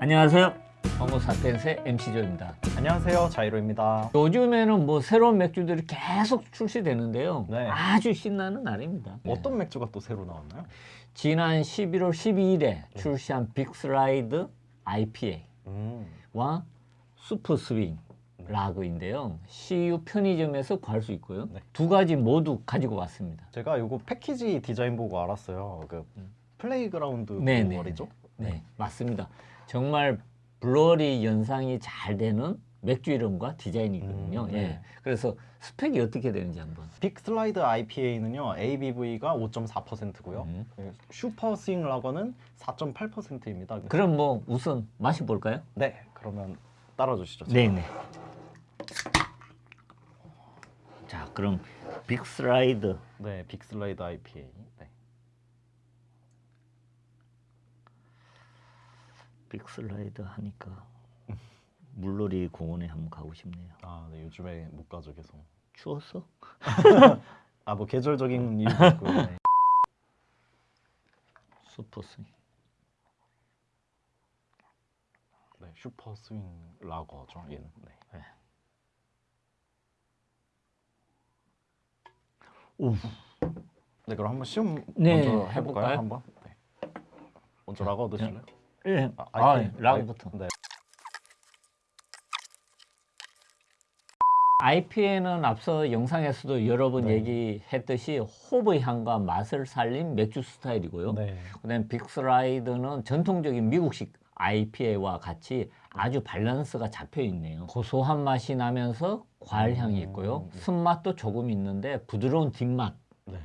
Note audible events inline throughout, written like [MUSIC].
안녕하세요. 호모사피엔스의 MC조입니다. 안녕하세요 자이로입니다 요즘에는 뭐 새로운 맥주들이 계속 출시되는데요. 네. 아주 신나는 날입니다. 어떤 맥주가 또 새로 나왔나요? 지난 11월 12일에 출시한 빅슬라이드 IPA와 음, 슈퍼 스윙 라그인데요. CU 편의점에서 구할 수 있고요. 네. 두 가지 모두 가지고 왔습니다. 제가 이거 패키지 디자인 보고 알았어요 그 Playground 네, 네, brewery죠? 네, 맞습니다. 정말 brewery 연상이 잘 되는 맥주 이름과 디자인이거든요. 음, 네. 예. 그래서 스펙이 어떻게 되는지 한번. Big Slide IPA는요 ABV가 5.4%고요 음. Super Swing 라거는 4.8%입니다 그럼 뭐 우선 마셔볼까요? 네 그러면 따라 주시죠 네 네. 자, 그럼 Big Slide 네, Big Slide IPA 네. Big Slide 하니까 물놀이 공원에 한번 가고 싶네요. 아, 네, 요즘에 못 가죠 계속 추웠어? [LAUGHS] 아 뭐 계절적인 이유도 있고요 네. Super Swing. 네, Super Swing 라거죠 얘는 네. 오, 네 그럼 한번 시음 네, 먼저 해볼까요? 해볼까요? 한번? 네. 먼저 라거 드실래요? 예. 아, 아, IPA. 라거부터. 네. IPA는 앞서 영상에서도 여러 번 네. 얘기했듯이 홉 향과 맛을 살린 맥주 스타일이고요. 네. 그다음 Big Slide는 전통적인 미국식 IPA와 같이 아주 밸런스가 잡혀 있네요. 고소한 맛이 나면서 과일 향이 있고요. 음. 쓴맛도 조금 있는데 부드러운 뒷맛으로 네.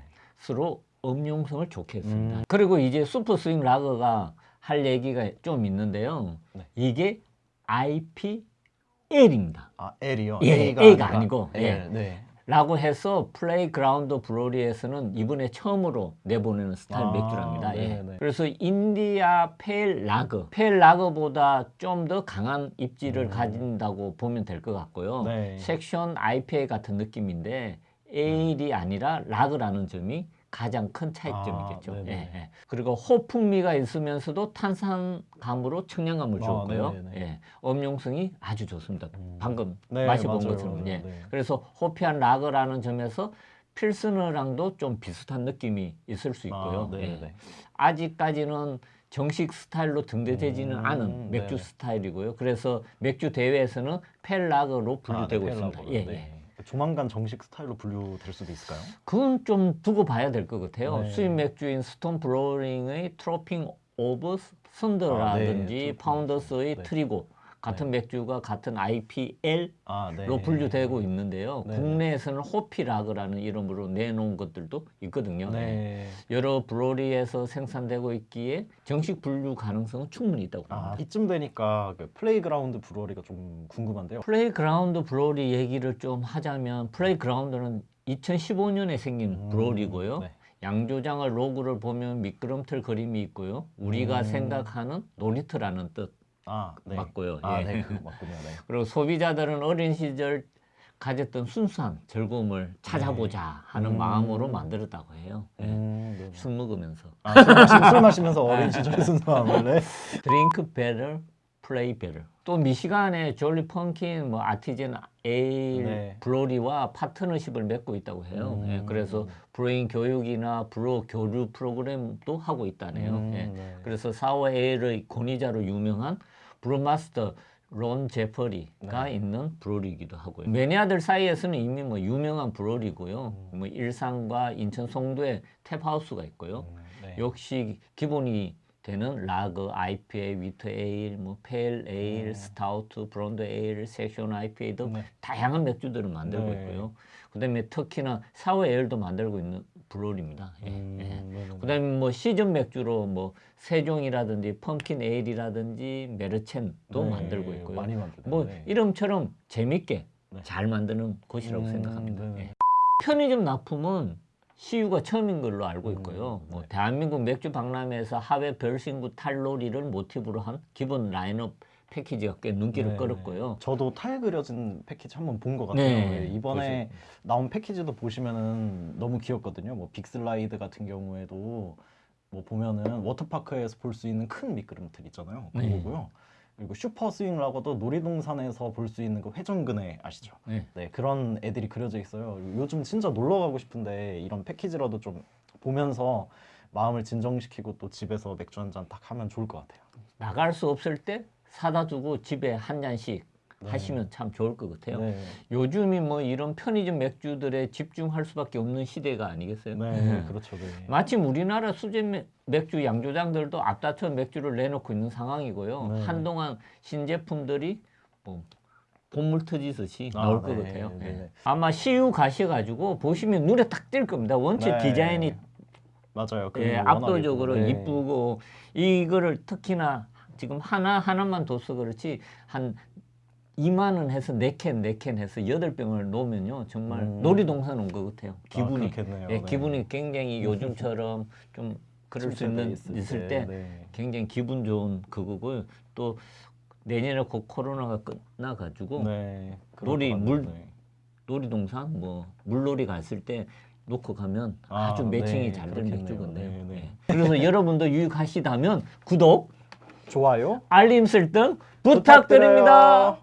음용성을 좋게 했습니다. 음. 그리고 이제 Super Swing Lager가 할 얘기가 좀 있는데요. 네. 이게 IPL입니다. 아 L이요? 예, A가, A가 아니고, L. 예. 네. 라고 해서 Playground Brewery에서는 이번에 처음으로 내보내는 스타일 아, 맥주랍니다. 예. 네네네. 그래서 India pale lager, pale lager보다 좀 더 강한 입지를 가진다고 보면 될 것 같고요. 음. 네. session IPA 같은 느낌인데 에일이 아니라 라거라는 점이 가장 큰 차이점이겠죠. 아, 예. 예. 그리고 호풍미가 있으면서도 탄산감으로 청량감을 아, 주었고요. 네네네. 예. 음용성이 아주 좋습니다. 음. 방금 네, 마셔본 맞아요, 것처럼. 맞아요. 예. 네. 그래서 호피한 라거라는 점에서 필스너랑도 좀 비슷한 느낌이 있을 수 있고요. 아, 예. 아직까지는 정식 스타일로 등재되지는 음, 않은 맥주 네. 스타일이고요. 그래서 맥주 대회에서는 펠라거로 분류되고 아, 네, 있습니다. 예, 네. 예. 조만간 정식 스타일로 분류될 수도 있을까요? 그건 좀 두고 봐야 될 것 같아요. 네. 수입 맥주인 Stone Brewing의 Tropic of Thunder라든지 아, 네. Founders의 네. Trigo 같은 맥주가 같은 IPL 아, 네. 로 분류되고 있는데요. 네. 국내에서는 hoppy lager라는 이름으로 내놓은 것들도 있거든요. 네. 여러 brewery에서 생산되고 있기에 정식 분류 가능성은 충분히 있다고 아, 봅니다. 이쯤 되니까 그 Playground Brewery가 좀 궁금한데요. Playground Brewery 얘기를 좀 하자면 Playground는 2015년에 생긴 음, brewery고요. 네. 양조장을 로고를 보면 미끄럼틀 그림이 있고요. 우리가 음. 생각하는 놀이터라는 뜻 아, 네. 맞고요. 아, 예. 네, 그 맞군요. 네. [LAUGHS] 그리고 소비자들은 어린 시절 가졌던 순수한 즐거움을 찾아보자 하는 음. 마음으로 만들었다고 해요. 예. 음, 네. 술 먹으면서 아, 술, 마시, 술 마시면서 어린 시절의 순수함을 네. Drink better. 또 미시간에 Jolly Pumpkin, 뭐 Artisan Ale, 네. brewery와 파트너십을 맺고 있다고 해요. 음. 예, 그래서 brewing 교육이나 brewer 교류 프로그램도 하고 있다네요. 음, 예. 네. 그래서 sour ale의 권위자로 유명한 brewmaster Ron Jeffries가 네. 있는 brewery이기도 하고요. 매니아들 사이에서는 이미 뭐 유명한 brewery고요. 음. 뭐 일산과 인천 송도에 taphouse가 있고요. 음, 네. 역시 기본이 되는 라거, IPA, wheat ale, 뭐 pale ale, 음. stout, blonde ale, session IPA 등 네. 다양한 맥주들을 만들고 네. 있고요. 그다음에 특히나 sour ale도 만들고 있는 brewery입니다. 예, 음, 예. 네네네. 그다음에 뭐 시즌 맥주로 뭐 saison이라든지 pumpkin ale이라든지 Märzen도 네, 만들고 있고요. 많이 만들죠. 뭐 네. 이름처럼 재밌게 네. 잘 만드는 곳이라고 음, 생각합니다. 예. 편의점 납품은 CU가 처음인 걸로 알고 음, 있고요. 뭐 네. 대한민국 맥주 박람회에서 하회 별신구 탈놀이를 모티브로 한 기본 라인업 패키지가 꽤 눈길을 네. 끌었고요. 저도 탈 그려진 패키지 한번 본 것 같아요. 네, 예, 이번에 나온 패키지도 보시면은 너무 귀엽거든요. 뭐 Big Slide 같은 경우에도 뭐 보면은 워터파크에서 볼 수 있는 큰 미끄럼틀 있잖아요. 네. 그거고요. 그리고 Super Swing이라고도 놀이동산에서 볼 수 있는 그 회전그네 아시죠? 네. 네 그런 애들이 그려져 있어요. 요즘 진짜 놀러 가고 싶은데 이런 패키지라도 좀 보면서 마음을 진정시키고 또 집에서 맥주 한 잔 딱 하면 좋을 것 같아요. 나갈 수 없을 때 사다 두고 집에 한 잔씩 네. 하시면 참 좋을 것 같아요. 네, 요즘이 뭐 이런 편의점 맥주들에 집중할 수밖에 없는 시대가 아니겠어요? 네, 네. 그렇죠. 네. 마침 우리나라 수제 맥- 맥주 양조장들도 앞다퉈 맥주를 내놓고 있는 상황이고요. 네. 한동안 신제품들이 뭐 본물 터지듯이 아, 나올 네, 것 같아요. 네, 예. 네. 아마 CU 가셔가지고 보시면 눈에 딱 띌 겁니다. 원체 네. 디자인이 맞아요. 예, 압도적으로 네. 이쁘고 이거를 특히나 지금 하나 하나만 둬서 그렇지 한 2만 원 해서 네캔네캔 해서 여덟 병을 놓으면요 정말 음. 놀이동산 온 것 같아요. 기분이 아. 예, 네. 기분이 굉장히 요즘처럼 좀 그럴 수 있는 있을 때 네. 굉장히 기분 좋은 그거고요. 또 내년에 곧 코로나가 끝나가지고 네. 놀이. 물- 네. 놀이동산 뭐 물놀이 갔을 때 놓고 가면 아, 아주 매칭이 네, 잘된 그렇겠네요. 맥주건데요. 네, 네. 예. 그래서 여러분도 유익하시다면 구독, 좋아요. 알림 설정 부탁드립니다. 부탁드립니다.